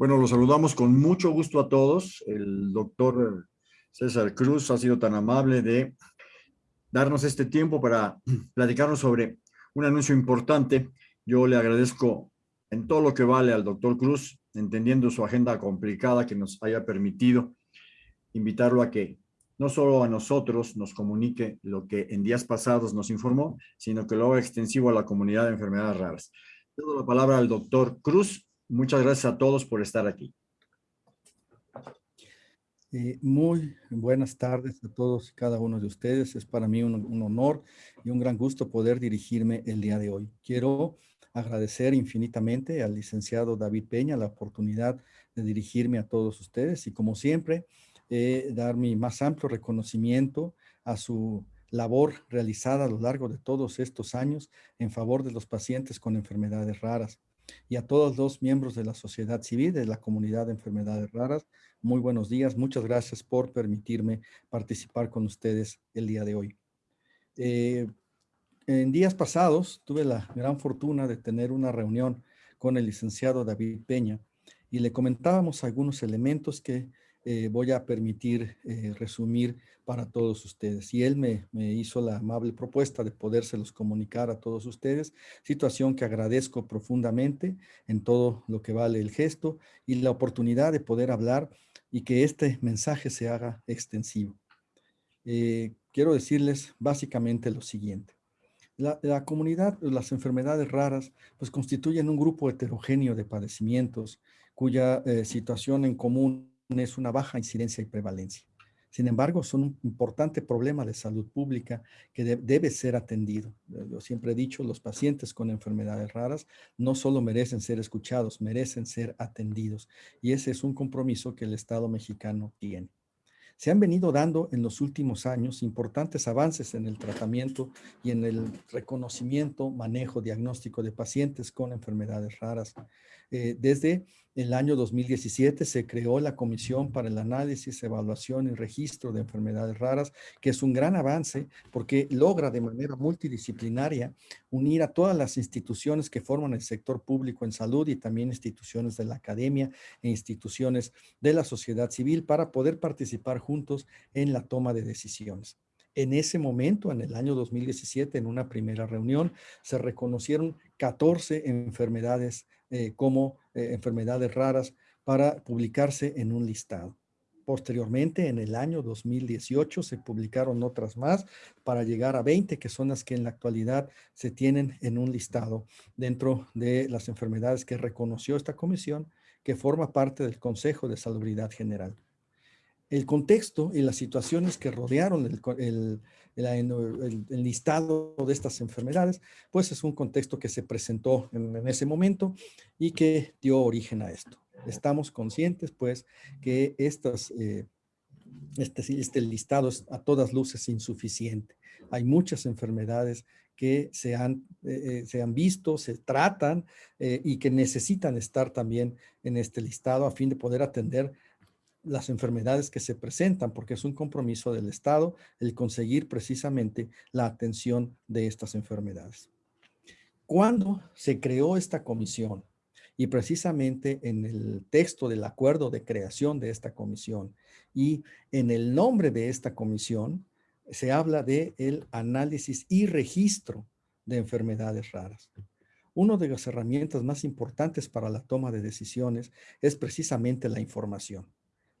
Bueno, los saludamos con mucho gusto a todos. El doctor César Cruz ha sido tan amable de darnos este tiempo para platicarnos sobre un anuncio importante. Yo le agradezco en todo lo que vale al doctor Cruz, entendiendo su agenda complicada que nos haya permitido invitarlo a que no solo a nosotros nos comunique lo que en días pasados nos informó, sino que lo haga extensivo a la comunidad de enfermedades raras. Doy la palabra al doctor Cruz Muchas gracias a todos por estar aquí. Eh, muy buenas tardes a todos y cada uno de ustedes. Es para mí un, honor y un gran gusto poder dirigirme el día de hoy. Quiero agradecer infinitamente al licenciado David Peña la oportunidad de dirigirme a todos ustedes y como siempre, eh, dar mi más amplio reconocimiento a su labor realizada a lo largo de todos estos años en favor de los pacientes con enfermedades raras y a todos los miembros de la sociedad civil, de la comunidad de enfermedades raras. Muy buenos días, muchas gracias por permitirme participar con ustedes el día de hoy. Eh, en días pasados tuve la gran fortuna de tener una reunión con el licenciado David Peña y le comentábamos algunos elementos que eh, voy a permitir eh, resumir para todos ustedes. Y él me, me, hizo la amable propuesta de podérselos comunicar a todos ustedes, situación que agradezco profundamente en todo lo que vale el gesto y la oportunidad de poder hablar y que este mensaje se haga extensivo. Eh, quiero decirles básicamente lo siguiente. La, la, comunidad, las enfermedades raras, pues constituyen un grupo heterogéneo de padecimientos cuya situación en común es una baja incidencia y prevalencia. Sin embargo, son un importante problema de salud pública que debe ser atendido. Yo siempre he dicho, los pacientes con enfermedades raras no solo merecen ser escuchados, merecen ser atendidos. Y ese es un compromiso que el Estado mexicano tiene. Se han venido dando en los últimos años importantes avances en el tratamiento y en el reconocimiento, manejo, diagnóstico de pacientes con enfermedades raras. Eh, desde el año 2017 se creó la Comisión para el Análisis, Evaluación y Registro de Enfermedades Raras, que es un gran avance porque logra de manera multidisciplinaria unir a todas las instituciones que forman el sector público en salud y también instituciones de la academia e instituciones de la sociedad civil para poder participar en la toma de decisiones. En ese momento, en el año 2017, en una primera reunión, se reconocieron 14 enfermedades eh, como eh, enfermedades raras para publicarse en un listado. Posteriormente, en el año 2018, se publicaron otras más para llegar a 20, que son las que en la actualidad se tienen en un listado dentro de las enfermedades que reconoció esta comisión, que forma parte del Consejo de Salubridad General. El contexto y las situaciones que rodearon el, el, listado de estas enfermedades, pues es un contexto que se presentó en, ese momento y que dio origen a esto. Estamos conscientes, pues, que estas, eh, este, este listado es a todas luces insuficiente. Hay muchas enfermedades que se han, eh, eh, se han visto, se tratan y que necesitan estar también en este listado a fin de poder atender las enfermedades que se presentan, porque es un compromiso del Estado el conseguir precisamente la atención de estas enfermedades. Cuando se creó esta comisión, y precisamente en el texto del acuerdo de creación de esta comisión y en el nombre de esta comisión, se habla de el análisis y registro de enfermedades raras. Una de las herramientas más importantes para la toma de decisiones es precisamente la información.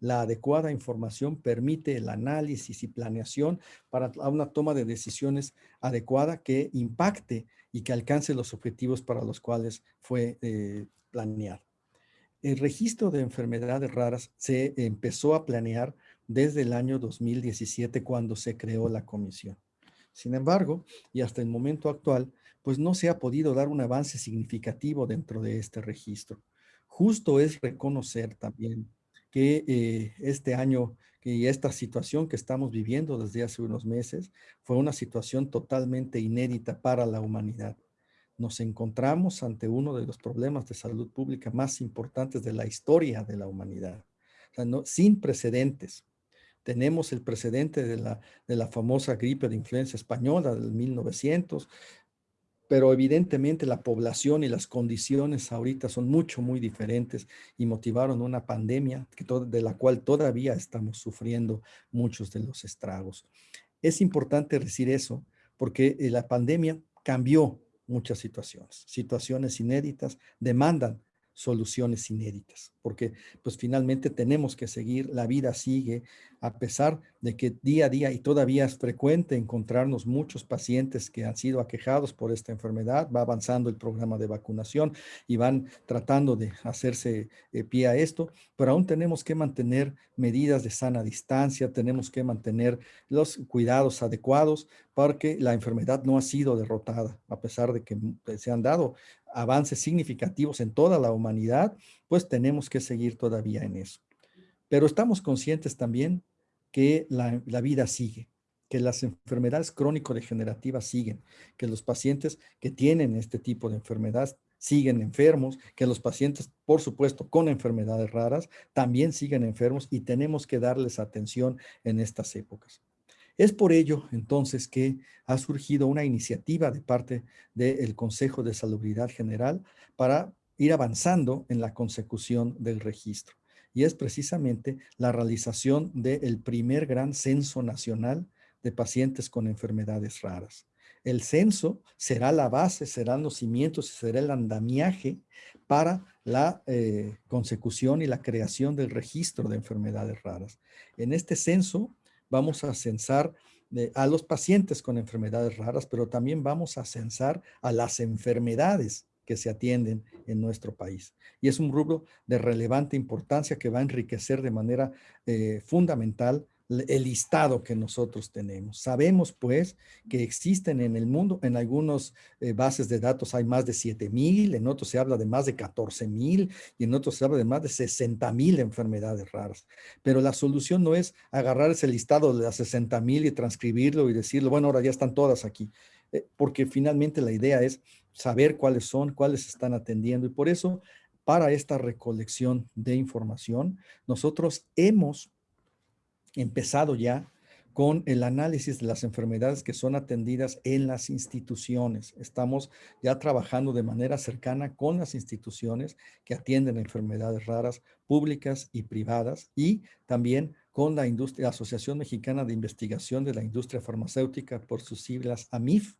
La adecuada información permite el análisis y planeación para una toma de decisiones adecuada que impacte y que alcance los objetivos para los cuales fue eh. El registro de enfermedades raras se empezó a planear desde el año 2017 cuando se creó la comisión. Sin embargo, y hasta el momento actual, pues no se ha podido dar un avance significativo dentro de este registro. Justo es reconocer también que eh, este año y esta situación que estamos viviendo desde hace unos meses fue una situación totalmente inédita para la humanidad. Nos encontramos ante uno de los problemas de salud pública más importantes de la historia de la humanidad, sin precedentes. Tenemos el precedente de la, de la famosa gripe de influencia española del 1900, pero evidentemente la población y las condiciones ahorita son mucho, muy diferentes y motivaron una pandemia que de la cual todavía estamos sufriendo muchos de los estragos. Es importante decir eso porque eh, la pandemia cambió muchas situaciones, situaciones inéditas, demandan soluciones inéditas, porque pues finalmente tenemos que seguir, la vida sigue, a pesar de que día a día y todavía es frecuente encontrarnos muchos pacientes que han sido aquejados por esta enfermedad, va avanzando el programa de vacunación y van tratando de hacerse eh, pie a esto, pero aún tenemos que mantener medidas de sana distancia, tenemos que mantener los cuidados adecuados porque la enfermedad no ha sido derrotada, a pesar de que se han dado avances significativos en toda la humanidad, pues tenemos que seguir todavía en eso. Pero estamos conscientes también que la, vida sigue, que las enfermedades crónico-degenerativas siguen, que los pacientes que tienen este tipo de enfermedades siguen enfermos, que los pacientes, por supuesto, con enfermedades raras, también siguen enfermos y tenemos que darles atención en estas épocas. Es por ello, entonces, que ha surgido una iniciativa de parte del Consejo de Salubridad General para ir avanzando en la consecución del registro. Y es precisamente la realización del primer gran censo nacional de pacientes con enfermedades raras. El censo será la base, serán los cimientos será el andamiaje para la eh, consecución y la creación del registro de enfermedades raras. En este censo vamos a censar eh, a los pacientes con enfermedades raras, pero también vamos a censar a las enfermedades que se atienden en nuestro país. Y es un rubro de relevante importancia que va a enriquecer de manera eh, fundamental el listado que nosotros tenemos. Sabemos pues que existen en el mundo, en algunas eh, bases de datos hay más de 7 mil, en otros se habla de más de 14 mil y en otros se habla de más de 60 mil enfermedades raras. Pero la solución no es agarrar ese listado de las 60 mil y transcribirlo y decirlo, bueno, ahora ya están todas aquí. Eh, porque finalmente la idea es saber cuáles son, cuáles están atendiendo y por eso para esta recolección de información nosotros hemos empezado ya con el análisis de las enfermedades que son atendidas en las instituciones. Estamos ya trabajando de manera cercana con las instituciones que atienden enfermedades raras públicas y privadas y también con la, industria, Asociación Mexicana de Investigación de la Industria Farmacéutica por sus siglas AMIF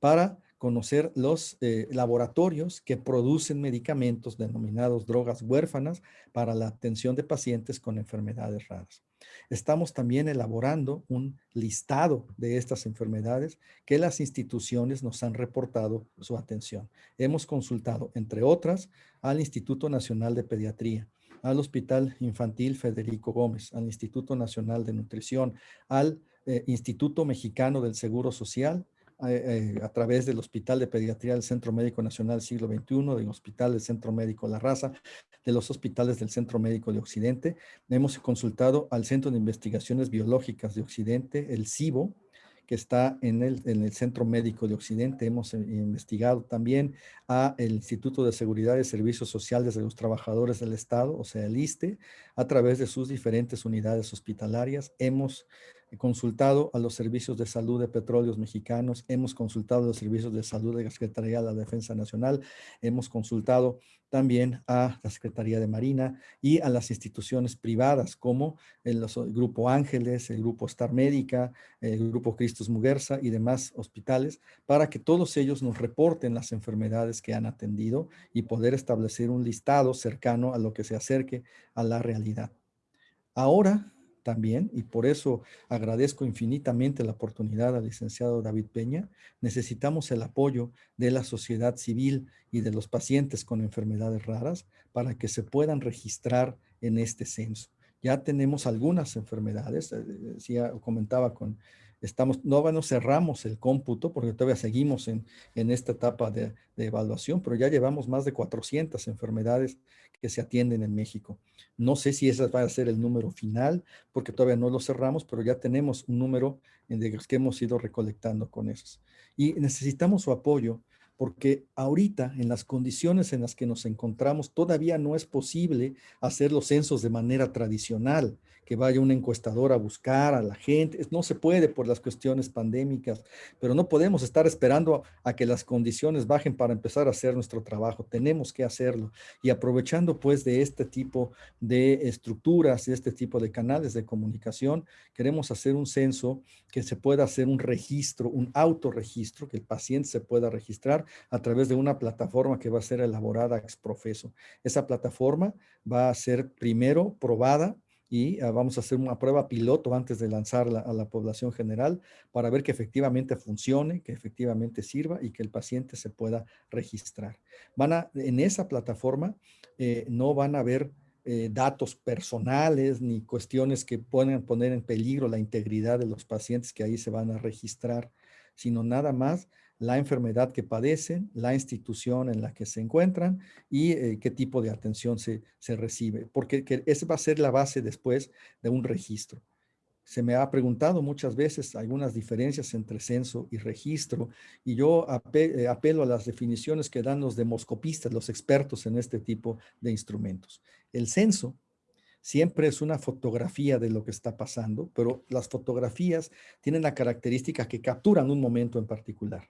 para conocer los eh, laboratorios que producen medicamentos denominados drogas huérfanas para la atención de pacientes con enfermedades raras. Estamos también elaborando un listado de estas enfermedades que las instituciones nos han reportado su atención. Hemos consultado, entre otras, al Instituto Nacional de Pediatría, al Hospital Infantil Federico Gómez, al Instituto Nacional de Nutrición, al eh, Instituto Mexicano del Seguro Social, a través del Hospital de Pediatría del Centro Médico Nacional Siglo XXI, del Hospital del Centro Médico La Raza, de los hospitales del Centro Médico de Occidente. Hemos consultado al Centro de Investigaciones Biológicas de Occidente, el CIBO, que está en el, en el Centro Médico de Occidente. Hemos eh, investigado también a el Instituto de Seguridad y Servicios Sociales de los Trabajadores del Estado, o sea, el ISTE, a través de sus diferentes unidades hospitalarias. Hemos consultado a los servicios de salud de petróleos mexicanos, hemos consultado a los servicios de salud de la Secretaría de la Defensa Nacional, hemos consultado también a la Secretaría de Marina y a las instituciones privadas como el, Grupo Ángeles, el Grupo Star Médica, el Grupo Cristus Muguerza y demás hospitales para que todos ellos nos reporten las enfermedades que han atendido y poder establecer un listado cercano a lo que se acerque a la realidad. Ahora también, y por eso agradezco infinitamente la oportunidad al licenciado David Peña, necesitamos el apoyo de la sociedad civil y de los pacientes con enfermedades raras para que se puedan registrar en este censo. Ya tenemos algunas enfermedades, eh, decía, comentaba con No, no cerramos el cómputo porque todavía seguimos en, en esta etapa de, de, evaluación, pero ya llevamos más de 400 enfermedades que se atienden en México. No sé si ese va a ser el número final porque todavía no lo cerramos, pero ya tenemos un número de los que hemos ido recolectando con esos. Y necesitamos su apoyo porque ahorita en las condiciones en las que nos encontramos todavía no es posible hacer los censos de manera tradicional, que vaya un encuestador a buscar a la gente, no se puede por las cuestiones pandémicas, pero no podemos estar esperando a que las condiciones bajen para empezar a hacer nuestro trabajo, tenemos que hacerlo. Y aprovechando pues de este tipo de estructuras, de este tipo de canales de comunicación, queremos hacer un censo que se pueda hacer un registro, un autorregistro, que el paciente se pueda registrar a través de una plataforma que va a ser elaborada ex profeso. Esa plataforma va a ser primero probada y ah, vamos a hacer una prueba piloto antes de lanzarla a la población general para ver que efectivamente funcione, que efectivamente sirva y que el paciente se pueda registrar. Van a, en esa plataforma eh, no van a haber eh, datos personales ni cuestiones que puedan poner en peligro la integridad de los pacientes que ahí se van a registrar, sino nada más la enfermedad que padecen, la institución en la que se encuentran y eh, qué tipo de atención se, se recibe, porque esa va a ser la base después de un registro. Se me ha preguntado muchas veces algunas diferencias entre censo y registro y yo eh, apelo a las definiciones que dan los demoscopistas, los expertos en este tipo de instrumentos. El censo siempre es una fotografía de lo que está pasando, pero las fotografías tienen la característica que capturan un momento en particular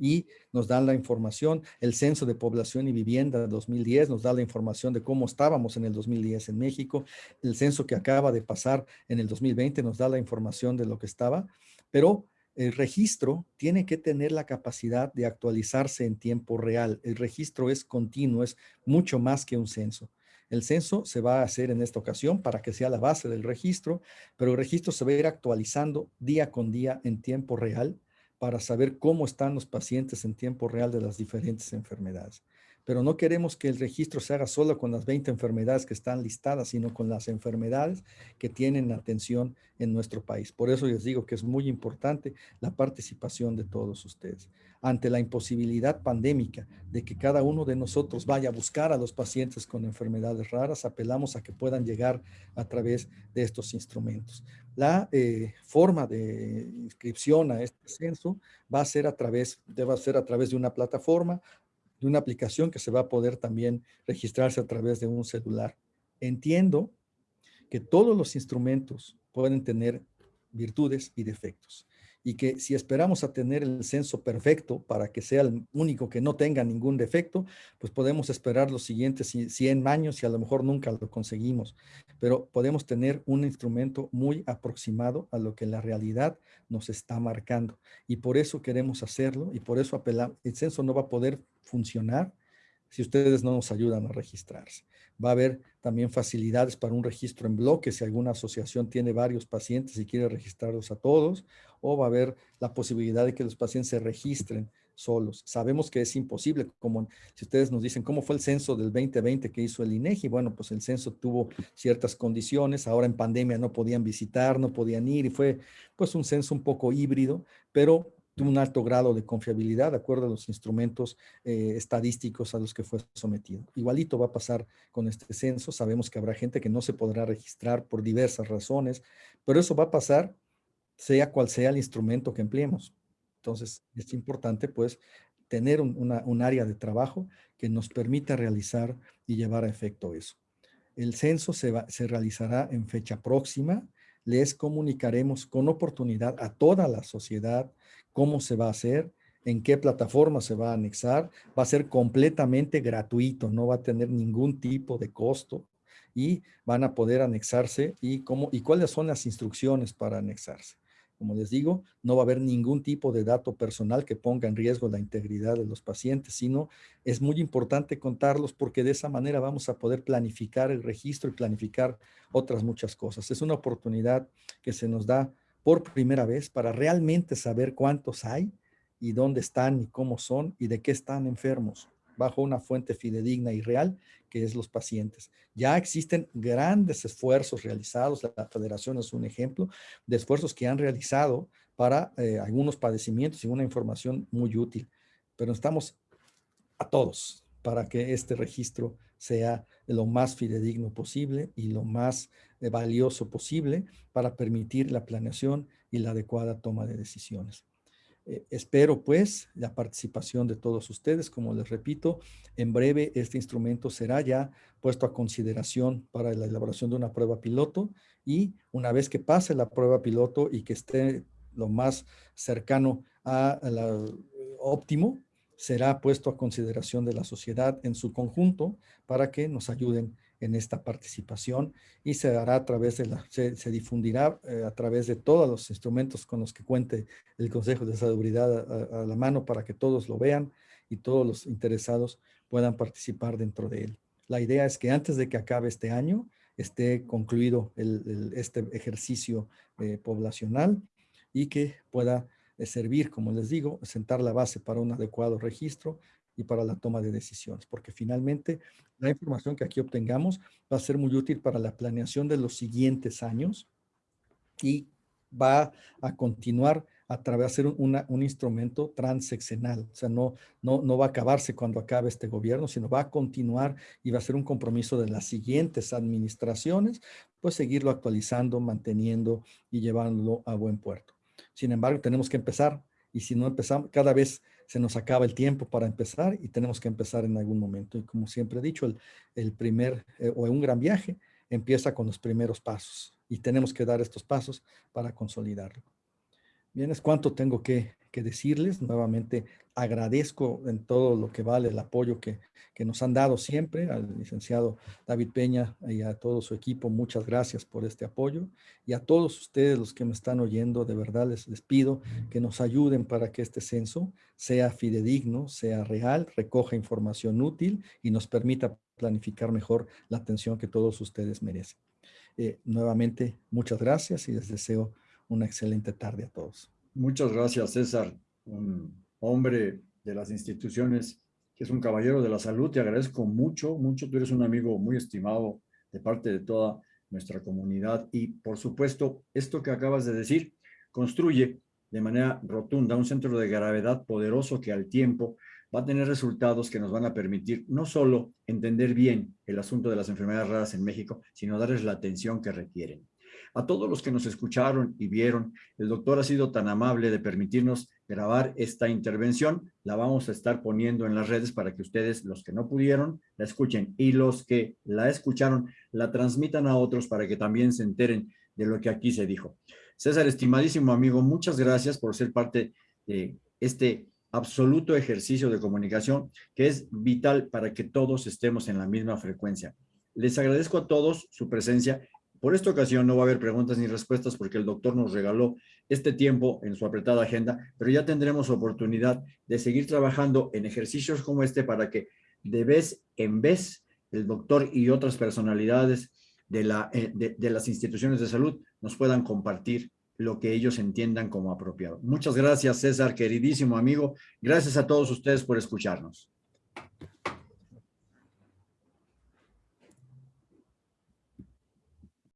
y nos dan la información. El Censo de Población y Vivienda de 2010 nos da la información de cómo estábamos en el 2010 en México. El censo que acaba de pasar en el 2020 nos da la información de lo que estaba, pero el registro tiene que tener la capacidad de actualizarse en tiempo real. El registro es continuo, es mucho más que un censo. El censo se va a hacer en esta ocasión para que sea la base del registro, pero el registro se va a ir actualizando día con día en tiempo real para saber cómo están los pacientes en tiempo real de las diferentes enfermedades. Pero no queremos que el registro se haga solo con las 20 enfermedades que están listadas, sino con las enfermedades que tienen atención en nuestro país. Por eso les digo que es muy importante la participación de todos ustedes ante la imposibilidad pandémica de que cada uno de nosotros vaya a buscar a los pacientes con enfermedades raras, apelamos a que puedan llegar a través de estos instrumentos. La eh, forma de inscripción a este censo va a ser a través, debe ser a través de una plataforma, de una aplicación que se va a poder también registrarse a través de un celular. Entiendo que todos los instrumentos pueden tener virtudes y defectos y que si esperamos a tener el censo perfecto para que sea el único que no tenga ningún defecto, pues podemos esperar los siguientes 100 años y a lo mejor nunca lo conseguimos, pero podemos tener un instrumento muy aproximado a lo que la realidad nos está marcando y por eso queremos hacerlo y por eso apelamos, el censo no va a poder funcionar si ustedes no nos ayudan a registrarse. Va a haber también facilidades para un registro en bloque si alguna asociación tiene varios pacientes y quiere registrarlos a todos, o va a haber la posibilidad de que los pacientes se registren solos. Sabemos que es imposible, como si ustedes nos dicen, ¿cómo fue el censo del 2020 que hizo el INEGI? Bueno, pues el censo tuvo ciertas condiciones, ahora en pandemia no podían visitar, no podían ir, y fue pues un censo un poco híbrido, pero un alto grado de confiabilidad de acuerdo a los instrumentos eh, estadísticos a los que fue sometido. Igualito va a pasar con este censo. Sabemos que habrá gente que no se podrá registrar por diversas razones, pero eso va a pasar sea cual sea el instrumento que empleemos. Entonces, es importante pues tener un, área de trabajo que nos permita realizar y llevar a efecto eso. El censo se, se realizará en fecha próxima. Les comunicaremos con oportunidad a toda la sociedad, cómo se va a hacer, en qué plataforma se va a anexar, va a ser completamente gratuito, no va a tener ningún tipo de costo y van a poder anexarse y, cómo, y cuáles son las instrucciones para anexarse. Como les digo, no va a haber ningún tipo de dato personal que ponga en riesgo la integridad de los pacientes, sino es muy importante contarlos porque de esa manera vamos a poder planificar el registro y planificar otras muchas cosas. Es una oportunidad que se nos da por primera vez para realmente saber cuántos hay y dónde están y cómo son y de qué están enfermos bajo una fuente fidedigna y real que es los pacientes. Ya existen grandes esfuerzos realizados, la federación es un ejemplo de esfuerzos que han realizado para eh, algunos padecimientos y una información muy útil, pero estamos a todos para que este registro sea lo más fidedigno posible y lo más eh, valioso posible para permitir la planeación y la adecuada toma de decisiones. Eh, espero pues la participación de todos ustedes. Como les repito, en breve este instrumento será ya puesto a consideración para la elaboración de una prueba piloto y una vez que pase la prueba piloto y que esté lo más cercano a la óptimo, será puesto a consideración de la sociedad en su conjunto para que nos ayuden en esta participación y se hará a través de la, se, difundirá eh, a través de todos los instrumentos con los que cuente el Consejo de Salubridad a, la mano para que todos lo vean y todos los interesados puedan participar dentro de él. La idea es que antes de que acabe este año esté concluido este ejercicio eh, poblacional y que pueda eh, servir, como les digo, sentar la base para un adecuado registro y para la toma de decisiones, porque finalmente la información que aquí obtengamos va a ser muy útil para la planeación de los siguientes años y va a continuar a través de ser un, un instrumento transeccional. O sea, no, no, no va a acabarse cuando acabe este gobierno, sino va a continuar y va a ser un compromiso de las siguientes administraciones, pues seguirlo actualizando, manteniendo y llevándolo a buen puerto. Sin embargo, tenemos que empezar y si no empezamos, cada vez se nos acaba el tiempo para empezar y tenemos que empezar en algún momento. Y como siempre he dicho, el, el primer eh, o un gran viaje empieza con los primeros pasos y tenemos que dar estos pasos para consolidarlo. Bien, es cuánto tengo que, que decirles. Nuevamente agradezco en todo lo que vale el apoyo que, que, nos han dado siempre al licenciado David Peña y a todo su equipo. Muchas gracias por este apoyo. Y a todos ustedes los que me están oyendo, de verdad les, pido que nos ayuden para que este censo sea fidedigno, sea real, recoja información útil y nos permita planificar mejor la atención que todos ustedes merecen. Eh, nuevamente, muchas gracias y les deseo una excelente tarde a todos. Muchas gracias, César, un hombre de las instituciones que es un caballero de la salud. Te agradezco mucho, mucho. Tú eres un amigo muy estimado de parte de toda nuestra comunidad y, por supuesto, esto que acabas de decir construye de manera rotunda un centro de gravedad poderoso que al tiempo va a tener resultados que nos van a permitir no solo entender bien el asunto de las enfermedades raras en México, sino darles la atención que requieren. A todos los que nos escucharon y vieron, el doctor ha sido tan amable de permitirnos grabar esta intervención. La vamos a estar poniendo en las redes para que ustedes, los que no pudieron, la escuchen y los que la escucharon, la transmitan a otros para que también se enteren de lo que aquí se dijo. César, estimadísimo amigo, muchas gracias por ser parte de este absoluto ejercicio de comunicación que es vital para que todos estemos en la misma frecuencia. Les agradezco a todos su presencia por esta ocasión no va a haber preguntas ni respuestas porque el doctor nos regaló este tiempo en su apretada agenda, pero ya tendremos oportunidad de seguir trabajando en ejercicios como este para que de vez en vez el doctor y otras personalidades de, eh, de las instituciones de salud nos puedan compartir lo que ellos entiendan como apropiado. Muchas gracias, César, queridísimo amigo. Gracias a todos ustedes por escucharnos.